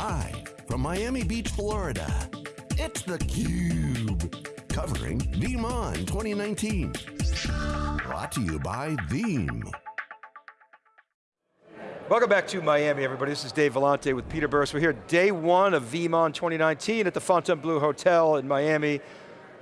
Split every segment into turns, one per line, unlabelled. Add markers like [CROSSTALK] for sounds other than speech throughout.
Live from Miami Beach, Florida, it's theCUBE. Covering VeeamON 2019. Brought to you by Veeam.
Welcome back to Miami, everybody. This is Dave Vellante with Peter Burris. We're here day one of VeeamON 2019 at the Fontainebleau Hotel in Miami.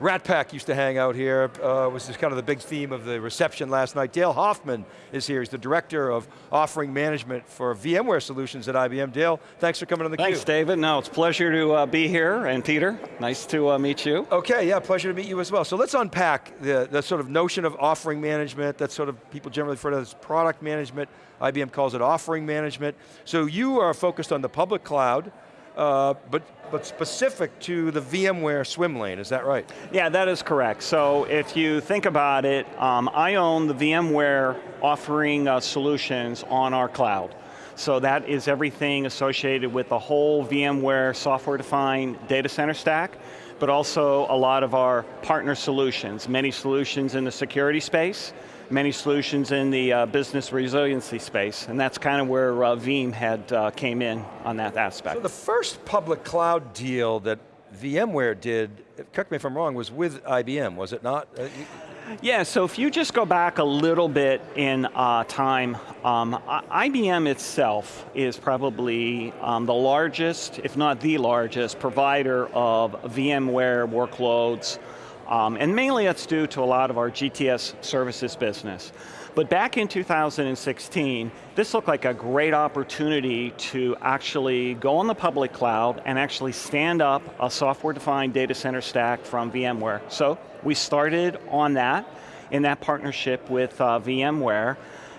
Rat Pack used to hang out here, uh, was kind of the big theme of the reception last night. Dale Hoffman is here, he's the Director of Offering Management for VMware Solutions at IBM. Dale, thanks for coming on the
Thanks, David. No, it's a pleasure to uh, be here, and Peter, nice to uh, meet you.
Okay, yeah, pleasure to meet you as well. So let's unpack the, the sort of notion of offering management, that sort of people generally refer to as product management, IBM calls it offering management. So you are focused on the public cloud, uh, but, but specific to the VMware swim lane, is that right?
Yeah, that is correct. So if you think about it, um, I own the VMware offering uh, solutions on our cloud. So that is everything associated with the whole VMware software-defined data center stack, but also a lot of our partner solutions, many solutions in the security space, many solutions in the uh, business resiliency space, and that's kind of where uh, Veeam had uh, came in on that aspect.
So the first public cloud deal that VMware did, correct me if I'm wrong, was with IBM, was it not? Uh,
yeah, so if you just go back a little bit in uh, time, um, IBM itself is probably um, the largest, if not the largest, provider of VMware workloads um, and mainly that's due to a lot of our GTS services business. But back in 2016, this looked like a great opportunity to actually go on the public cloud and actually stand up a software-defined data center stack from VMware. So we started on that, in that partnership with uh, VMware,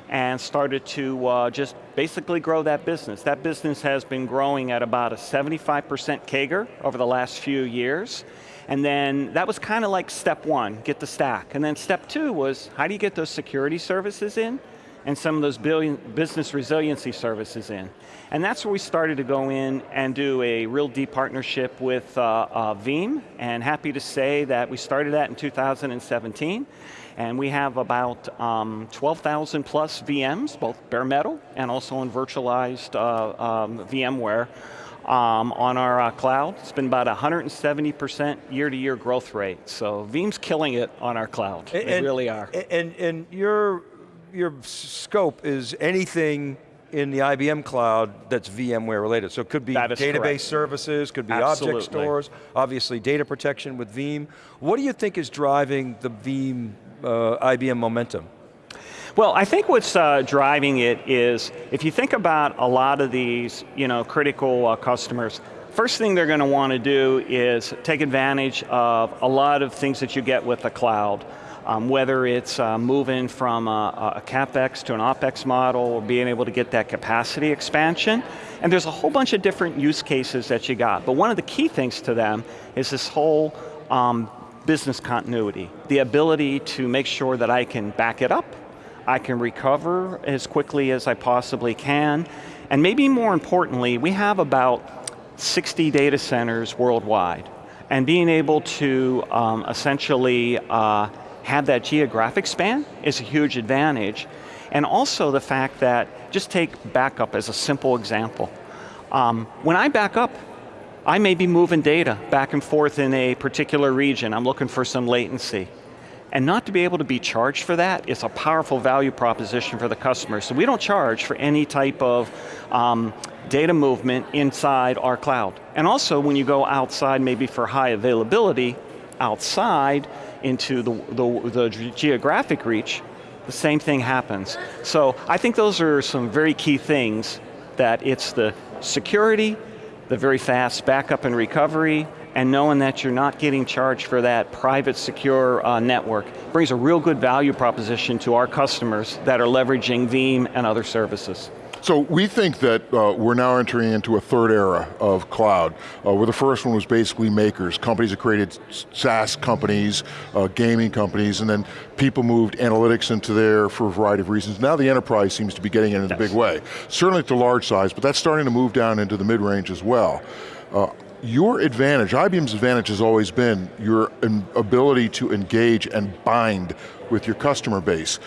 and started to uh, just basically grow that business. That business has been growing at about a 75% CAGR over the last few years. And then that was kind of like step one, get the stack. And then step two was, how do you get those security services in? and some of those business resiliency services in. And that's where we started to go in and do a real deep partnership with uh, uh, Veeam, and happy to say that we started that in 2017, and we have about um, 12,000 plus VMs, both bare metal and also in virtualized uh, um, VMware, um, on our uh, cloud. It's been about 170% year-to-year growth rate. So Veeam's killing it on our cloud, and, they really are.
And, and your, your scope is anything in the IBM cloud that's VMware related. So it could be database
correct.
services, could be
Absolutely.
object stores, obviously data protection with Veeam. What do you think is driving the Veeam uh, IBM momentum?
Well, I think what's uh, driving it is, if you think about a lot of these you know, critical uh, customers, first thing they're going to want to do is take advantage of a lot of things that you get with the cloud. Um, whether it's uh, moving from a, a, CapEx to an OpEx model or being able to get that capacity expansion. And there's a whole bunch of different use cases that you got. But one of the key things to them is this whole um, business continuity. The ability to make sure that I can back it up, I can recover as quickly as I possibly can. And maybe more importantly, we have about 60 data centers worldwide. And being able to um, essentially uh, have that geographic span is a huge advantage. And also the fact that, just take backup as a simple example. Um, when I back up, I may be moving data back and forth in a particular region. I'm looking for some latency. And not to be able to be charged for that is a powerful value proposition for the customer. So we don't charge for any type of um, data movement inside our cloud. And also when you go outside maybe for high availability, outside into the, the, the geographic reach, the same thing happens. So I think those are some very key things that it's the security, the very fast backup and recovery, and knowing that you're not getting charged for that private secure uh, network brings a real good value proposition to our customers that are leveraging Veeam and other services.
So we think that uh, we're now entering into a third era of cloud, uh, where the first one was basically makers, companies that created SaaS companies, uh, gaming companies, and then people moved analytics into there for a variety of reasons. Now the enterprise seems to be getting in in yes. a big way. Certainly at the large size, but that's starting to move down into the mid-range as well. Uh, your advantage, IBM's advantage has always been your ability to engage and bind with your customer base.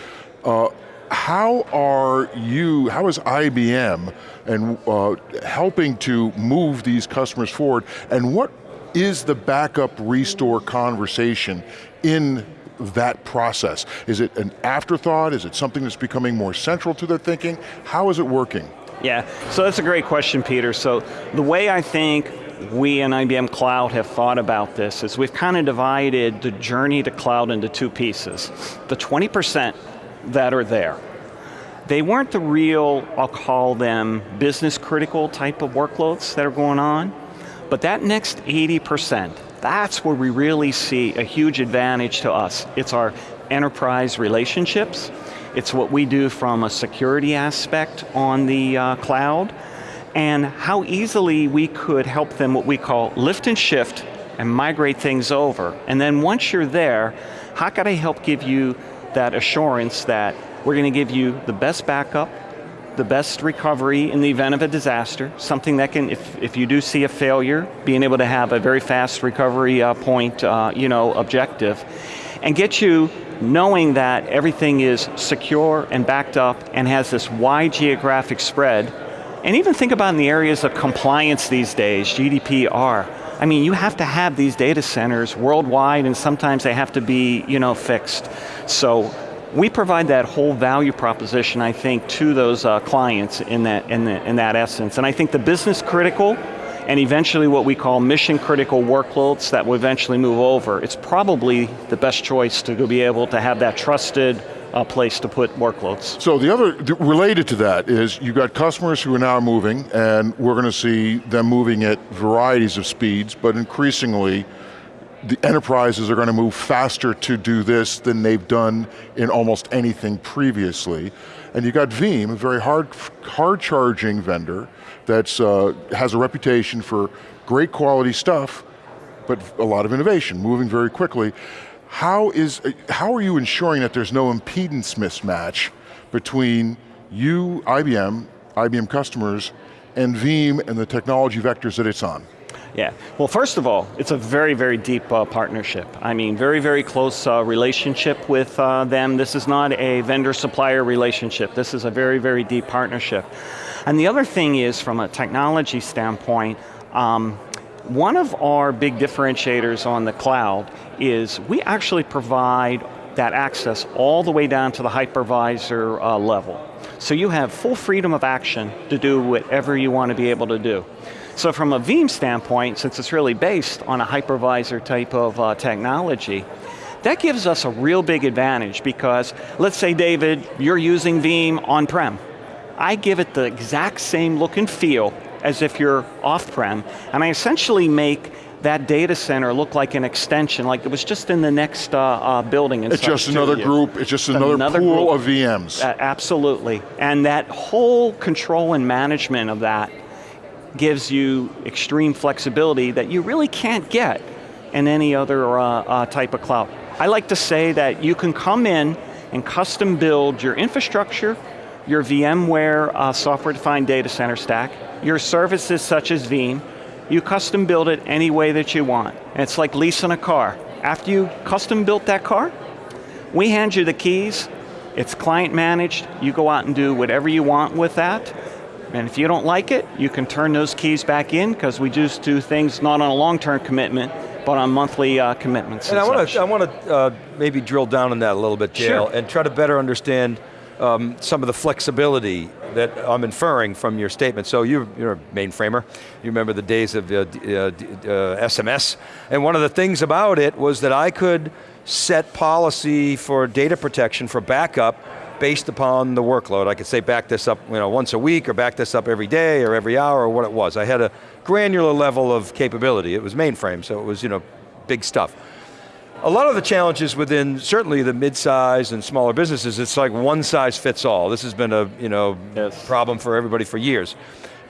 Uh, how are you, how is IBM and uh, helping to move these customers forward, and what is the backup restore conversation in that process? Is it an afterthought? Is it something that's becoming more central to their thinking? How is it working?
Yeah, so that's a great question, Peter. So the way I think we and IBM Cloud have thought about this is we've kind of divided the journey to cloud into two pieces. The 20% that are there, they weren't the real, I'll call them business critical type of workloads that are going on, but that next 80%, that's where we really see a huge advantage to us. It's our enterprise relationships, it's what we do from a security aspect on the uh, cloud, and how easily we could help them what we call lift and shift and migrate things over. And then once you're there, how can I help give you that assurance that we're going to give you the best backup, the best recovery in the event of a disaster, something that can, if, if you do see a failure, being able to have a very fast recovery uh, point, uh, you know, objective, and get you knowing that everything is secure and backed up and has this wide geographic spread, and even think about in the areas of compliance these days, GDPR, I mean, you have to have these data centers worldwide and sometimes they have to be, you know, fixed. So we provide that whole value proposition, I think, to those uh, clients in that, in, the, in that essence. And I think the business critical and eventually what we call mission critical workloads that will eventually move over, it's probably the best choice to be able to have that trusted uh, place to put workloads.
So the other, related to that is you've got customers who are now moving and we're going to see them moving at varieties of speeds, but increasingly the enterprises are going to move faster to do this than they've done in almost anything previously. And you've got Veeam, a very hard, hard charging vendor that uh, has a reputation for great quality stuff, but a lot of innovation, moving very quickly. How, is, how are you ensuring that there's no impedance mismatch between you, IBM, IBM customers, and Veeam and the technology vectors that it's on?
Yeah, well first of all, it's a very, very deep uh, partnership. I mean, very, very close uh, relationship with uh, them. This is not a vendor-supplier relationship. This is a very, very deep partnership. And the other thing is, from a technology standpoint, um, one of our big differentiators on the cloud is we actually provide that access all the way down to the hypervisor uh, level. So you have full freedom of action to do whatever you want to be able to do. So from a Veeam standpoint, since it's really based on a hypervisor type of uh, technology, that gives us a real big advantage because, let's say David, you're using Veeam on-prem. I give it the exact same look and feel as if you're off-prem, and I essentially make that data center look like an extension, like it was just in the next uh, uh, building.
It's just another group, it's just another, another pool group. of VMs.
Uh, absolutely, and that whole control and management of that gives you extreme flexibility that you really can't get in any other uh, uh, type of cloud. I like to say that you can come in and custom build your infrastructure, your VMware uh, software-defined data center stack, your services such as Veeam, you custom build it any way that you want. And it's like leasing a car. After you custom built that car, we hand you the keys, it's client managed, you go out and do whatever you want with that, and if you don't like it, you can turn those keys back in because we just do things not on a long-term commitment, but on monthly uh, commitments.
And,
and
I want to I want to uh, maybe drill down on that a little bit, Dale, sure. and try to better understand um, some of the flexibility that I'm inferring from your statement. So you, you're a mainframer. You remember the days of uh, uh, SMS. And one of the things about it was that I could set policy for data protection for backup based upon the workload. I could say back this up you know, once a week or back this up every day or every hour or what it was. I had a granular level of capability. It was mainframe, so it was you know, big stuff. A lot of the challenges within certainly the mid-size and smaller businesses, it's like one size fits all. This has been a you know, yes. problem for everybody for years.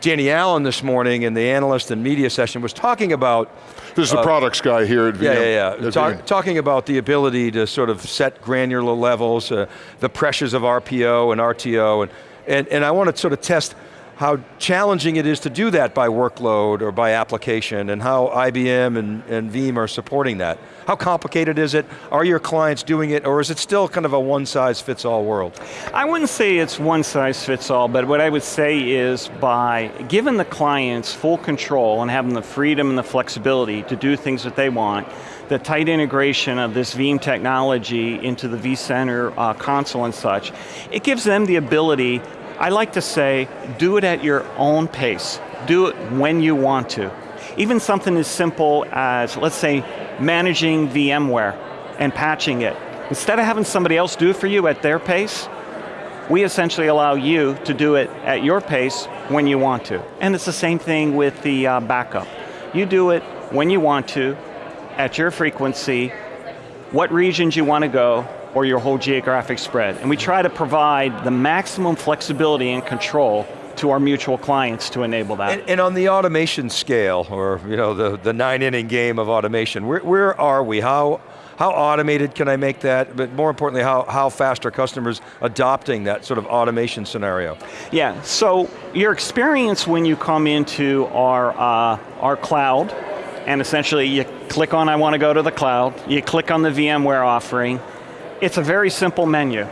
Danny Allen this morning in the analyst and media session was talking about
this is uh, the products guy here at Veeam.
Yeah, yeah, yeah. Talk, talking about the ability to sort of set granular levels, uh, the pressures of RPO and RTO, and, and, and I want to sort of test how challenging it is to do that by workload or by application and how IBM and, and Veeam are supporting that. How complicated is it? Are your clients doing it or is it still kind of a one size fits all world?
I wouldn't say it's one size fits all, but what I would say is by giving the clients full control and having the freedom and the flexibility to do things that they want, the tight integration of this Veeam technology into the vCenter uh, console and such, it gives them the ability I like to say, do it at your own pace. Do it when you want to. Even something as simple as, let's say, managing VMware and patching it. Instead of having somebody else do it for you at their pace, we essentially allow you to do it at your pace when you want to. And it's the same thing with the uh, backup. You do it when you want to, at your frequency, what regions you want to go, or your whole geographic spread. And we try to provide the maximum flexibility and control to our mutual clients to enable that.
And, and, on the automation scale, or you know, the, the nine inning game of automation, where, where are we? How, how automated can I make that? But more importantly, how, how fast are customers adopting that sort of automation scenario?
Yeah, so your experience when you come into our, uh, our cloud, and essentially you click on I want to go to the cloud, you click on the VMware offering, it's a very simple menu.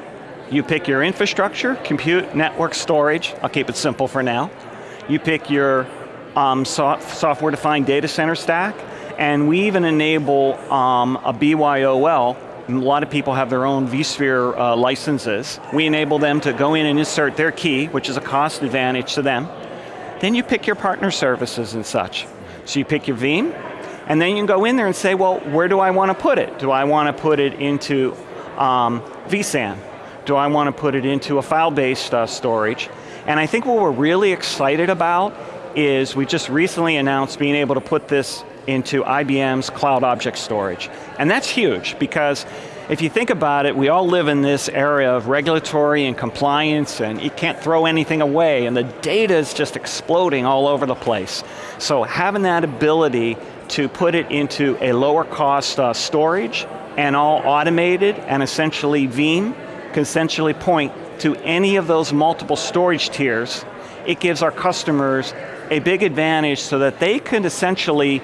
You pick your infrastructure, compute, network, storage, I'll keep it simple for now. You pick your um, software-defined data center stack, and we even enable um, a BYOL, a lot of people have their own vSphere uh, licenses. We enable them to go in and insert their key, which is a cost advantage to them. Then you pick your partner services and such. So you pick your Veeam, and then you can go in there and say, well, where do I want to put it? Do I want to put it into um, vSAN? Do I want to put it into a file-based uh, storage? And I think what we're really excited about is we just recently announced being able to put this into IBM's cloud object storage. And that's huge because if you think about it, we all live in this area of regulatory and compliance and you can't throw anything away and the data is just exploding all over the place. So having that ability to put it into a lower cost uh, storage and all automated and essentially Veeam can essentially point to any of those multiple storage tiers. It gives our customers a big advantage so that they can essentially,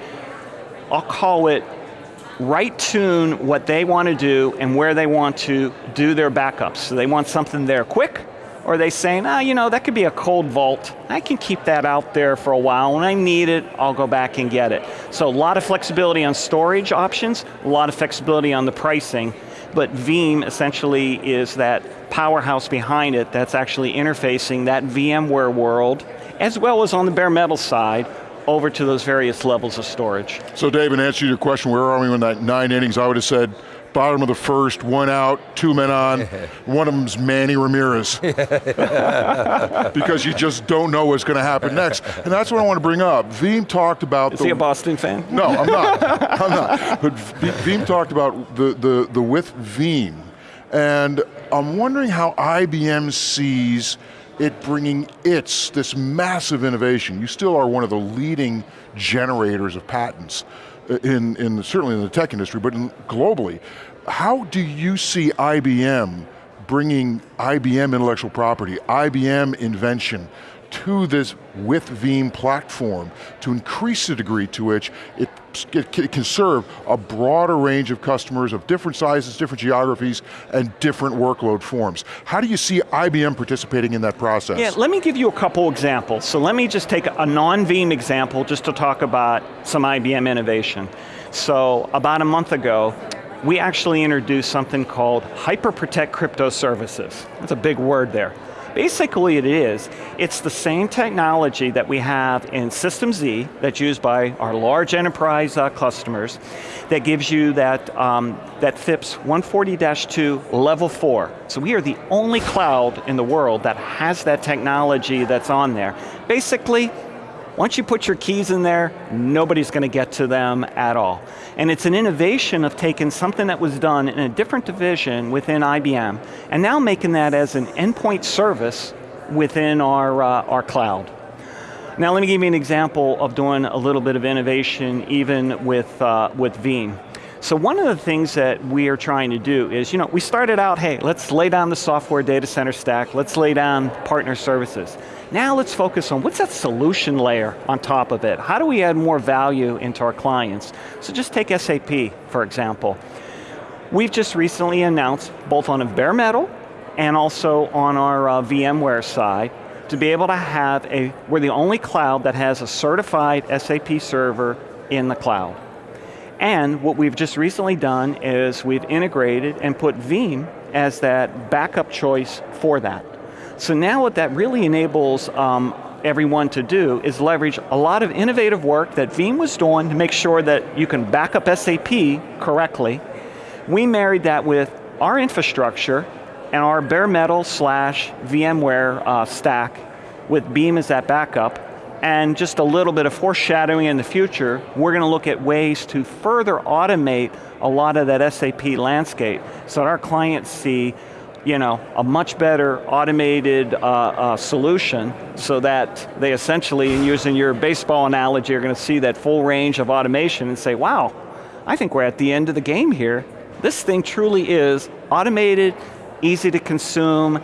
I'll call it, right tune what they want to do and where they want to do their backups. So they want something there quick, or are they saying, ah, you know, that could be a cold vault. I can keep that out there for a while. When I need it, I'll go back and get it. So a lot of flexibility on storage options, a lot of flexibility on the pricing, but Veeam essentially is that powerhouse behind it that's actually interfacing that VMware world, as well as on the bare metal side, over to those various levels of storage.
So Dave, in answer to your question, where are we in that nine innings, I would have said bottom of the first, one out, two men on. [LAUGHS] one of them's Manny Ramirez. [LAUGHS] because you just don't know what's going to happen next. And that's what I want to bring up. Veeam talked about
Is the, he a Boston fan?
No, I'm not. [LAUGHS] I'm not. But Veeam talked about the, the, the with Veeam. And I'm wondering how IBM sees it bringing its, this massive innovation. You still are one of the leading generators of patents in, in certainly in the tech industry, but in, globally. How do you see IBM bringing IBM intellectual property, IBM invention to this with Veeam platform to increase the degree to which it, it, can serve a broader range of customers of different sizes, different geographies, and different workload forms. How do you see IBM participating in that process?
Yeah, let me give you a couple examples. So let me just take a non-Veeam example just to talk about some IBM innovation. So about a month ago, we actually introduced something called HyperProtect Crypto Services. That's a big word there. Basically it is, it's the same technology that we have in System Z that's used by our large enterprise uh, customers that gives you that, um, that FIPS 140-2 level four. So we are the only cloud in the world that has that technology that's on there. Basically, once you put your keys in there, nobody's going to get to them at all. And it's an innovation of taking something that was done in a different division within IBM, and now making that as an endpoint service within our, uh, our cloud. Now let me give you an example of doing a little bit of innovation even with, uh, with Veeam. So one of the things that we are trying to do is, you know, we started out, hey, let's lay down the software data center stack, let's lay down partner services. Now let's focus on what's that solution layer on top of it? How do we add more value into our clients? So just take SAP, for example. We've just recently announced, both on a bare metal and also on our uh, VMware side, to be able to have a, we're the only cloud that has a certified SAP server in the cloud. And what we've just recently done is we've integrated and put Veeam as that backup choice for that. So now what that really enables um, everyone to do is leverage a lot of innovative work that Veeam was doing to make sure that you can back up SAP correctly. We married that with our infrastructure and our bare metal slash VMware uh, stack with Veeam as that backup and just a little bit of foreshadowing in the future, we're going to look at ways to further automate a lot of that SAP landscape so that our clients see you know, a much better automated uh, uh, solution so that they essentially, in using your baseball analogy, are going to see that full range of automation and say, wow, I think we're at the end of the game here. This thing truly is automated, easy to consume,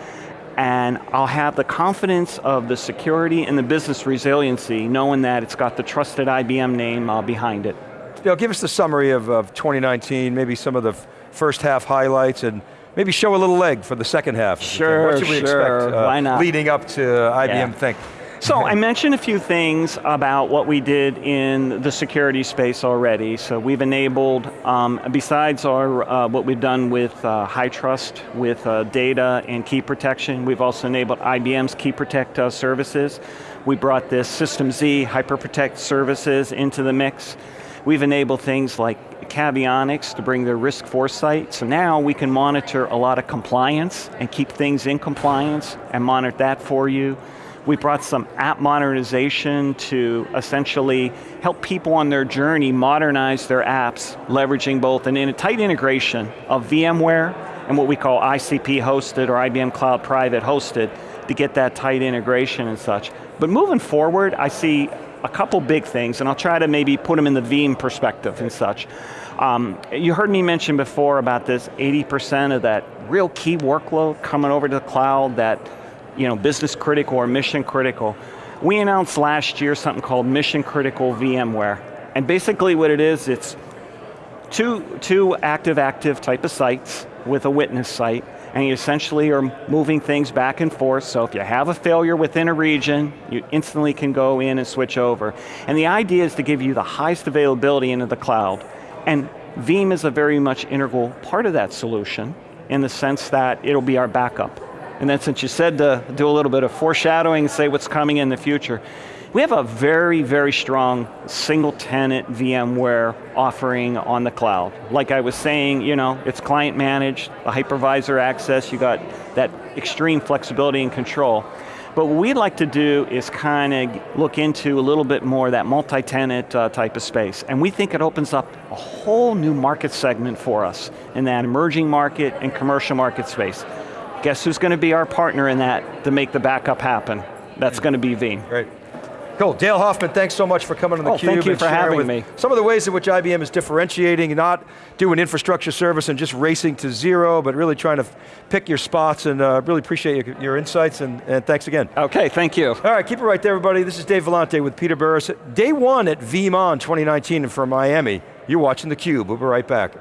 and I'll have the confidence of the security and the business resiliency knowing that it's got the trusted IBM name uh, behind it.
You know, give us the summary of, of 2019, maybe some of the first half highlights and maybe show a little leg for the second half.
Sure,
What should we
sure,
expect uh,
why not?
leading up to IBM
Yeah.
Think?
So I mentioned a few things about what we did in the security space already. So we've enabled, um, besides our uh, what we've done with uh, HyTrust, with uh, data and key protection, we've also enabled IBM's Key Protect uh, services. We brought this System Z HyperProtect services into the mix. We've enabled things like Caveonix to bring their risk foresight. So now we can monitor a lot of compliance and keep things in compliance and monitor that for you. We brought some app modernization to essentially help people on their journey modernize their apps, leveraging both an, in a tight integration of VMware and what we call ICP hosted or IBM Cloud Private hosted to get that tight integration and such. But moving forward, I see a couple big things, and I'll try to maybe put them in the Veeam perspective and such. Um, you heard me mention before about this 80% of that real key workload coming over to the cloud, that you know, business critical or mission critical. We announced last year something called mission critical VMware. And basically what it is, it's two, two active-active type of sites with a witness site, and you essentially are moving things back and forth, so if you have a failure within a region, you instantly can go in and switch over. And the idea is to give you the highest availability into the cloud. And Veeam is a very much integral part of that solution in the sense that it'll be our backup. And then since you said to do a little bit of foreshadowing, say what's coming in the future, we have a very, very strong single tenant VMware offering on the cloud. Like I was saying, you know, it's client managed, a hypervisor access, you got that extreme flexibility and control. But what we'd like to do is kind of look into a little bit more that multi-tenant uh, type of space. And we think it opens up a whole new market segment for us in that emerging market and commercial market space. Guess who's going to be our partner in that to make the backup happen? That's going to be Veeam.
Great. Cool, Dale Hoffman, thanks so much for coming on theCUBE.
Oh, thank you
and
for having me.
Some of the ways in which IBM is differentiating, not doing infrastructure service and just racing to zero, but really trying to pick your spots and uh, really appreciate your, your insights and, and thanks again.
Okay, thank you.
All right, keep it right there everybody. This is Dave Vellante with Peter Burris. Day one at VeeamON 2019 from Miami. You're watching theCUBE, we'll be right back.